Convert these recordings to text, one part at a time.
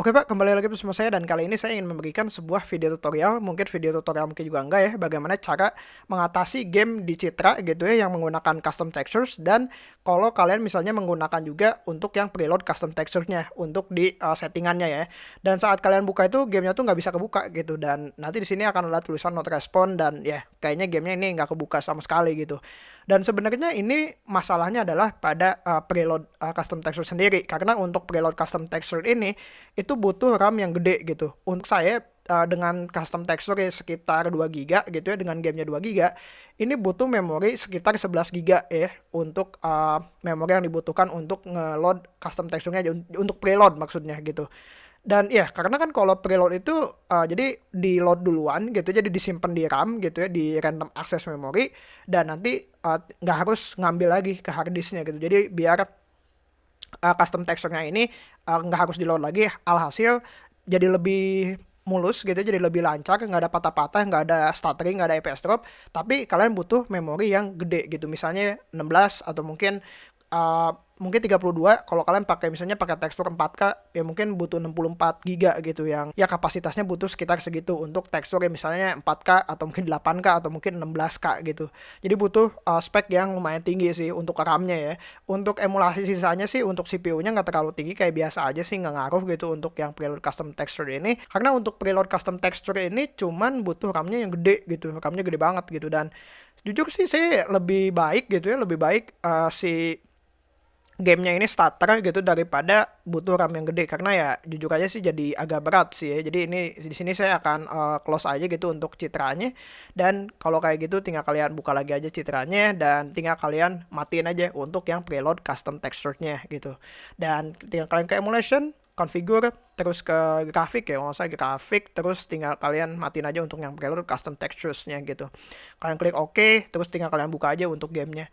Oke Pak, kembali lagi bersama saya dan kali ini saya ingin memberikan sebuah video tutorial, mungkin video tutorial mungkin juga enggak ya, bagaimana cara mengatasi game di Citra gitu ya yang menggunakan custom textures dan kalau kalian misalnya menggunakan juga untuk yang preload custom texture-nya untuk di uh, settingannya ya. Dan saat kalian buka itu gamenya tuh nggak bisa kebuka gitu dan nanti di sini akan ada tulisan not respond dan ya kayaknya gamenya ini nggak kebuka sama sekali gitu. Dan sebenarnya ini masalahnya adalah pada uh, preload uh, custom texture sendiri karena untuk preload custom texture ini itu butuh RAM yang gede gitu. Untuk saya uh, dengan custom texture sekitar 2 GB gitu ya dengan gamenya 2 GB ini butuh memori sekitar 11 GB ya untuk uh, memori yang dibutuhkan untuk ngeload custom texture-nya untuk preload maksudnya gitu dan ya karena kan kalau preload itu uh, jadi di load duluan gitu jadi disimpan di RAM gitu ya di random access memory dan nanti nggak uh, harus ngambil lagi ke hard disknya gitu. Jadi biar uh, custom texture-nya ini nggak uh, harus di load lagi alhasil jadi lebih mulus gitu jadi lebih lancar nggak ada patah-patah nggak ada stuttering nggak ada EPS drop tapi kalian butuh memori yang gede gitu. Misalnya 16 atau mungkin uh, mungkin 32 kalau kalian pakai misalnya pakai tekstur 4K ya mungkin butuh 64 giga gitu yang ya kapasitasnya butuh sekitar segitu untuk tekstur ya misalnya 4K atau mungkin 8K atau mungkin 16K gitu. Jadi butuh uh, spek yang lumayan tinggi sih untuk RAM-nya ya. Untuk emulasi sisanya sih untuk CPU-nya nggak terlalu tinggi kayak biasa aja sih nggak ngaruh gitu untuk yang preload custom texture ini. Karena untuk preload custom texture ini cuman butuh RAM-nya yang gede gitu. RAM-nya gede banget gitu dan jujur sih saya lebih baik gitu ya lebih baik uh, si gamenya ini starter gitu daripada butuh RAM yang gede karena ya jujur aja sih jadi agak berat sih ya. Jadi ini di sini saya akan uh, close aja gitu untuk citranya dan kalau kayak gitu tinggal kalian buka lagi aja citranya dan tinggal kalian matiin aja untuk yang preload custom texture-nya gitu. Dan tinggal kalian ke emulation configure terus ke grafik ya kalau saya grafik terus tinggal kalian matiin aja untuk yang preload custom textures-nya gitu kalian klik OK terus tinggal kalian buka aja untuk gamenya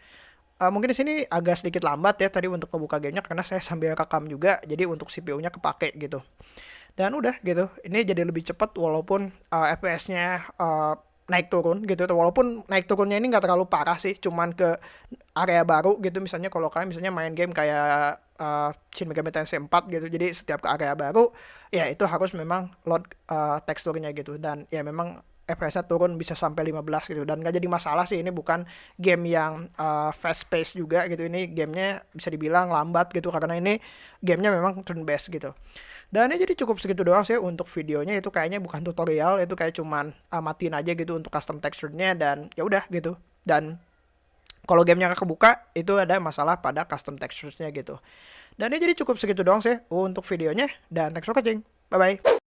Uh, mungkin di sini agak sedikit lambat ya tadi untuk membuka gamenya karena saya sambil rekam juga, jadi untuk CPU-nya kepake gitu. Dan udah gitu, ini jadi lebih cepat walaupun uh, FPS-nya uh, naik turun gitu. Walaupun naik turunnya ini nggak terlalu parah sih cuman ke area baru gitu. Misalnya kalau kalian misalnya main game kayak uh, Shin Megami Tensei 4 gitu jadi setiap ke area baru ya itu harus memang load uh, teksturnya gitu. Dan ya memang FPS-nya turun bisa sampai 15 gitu. Dan gak jadi masalah sih ini bukan game yang uh, fast pace juga gitu. Ini gamenya bisa dibilang lambat gitu karena ini gamenya memang turn based gitu. Dan ini jadi cukup segitu doang sih untuk videonya. Itu kayaknya bukan tutorial itu kayak cuman uh, matiin aja gitu untuk custom texture-nya dan ya udah gitu. Dan kalau gamenya gak kebuka itu ada masalah pada custom textures-nya gitu. Dan ini jadi cukup segitu doang sih untuk videonya. Dan thanks for watching. Bye bye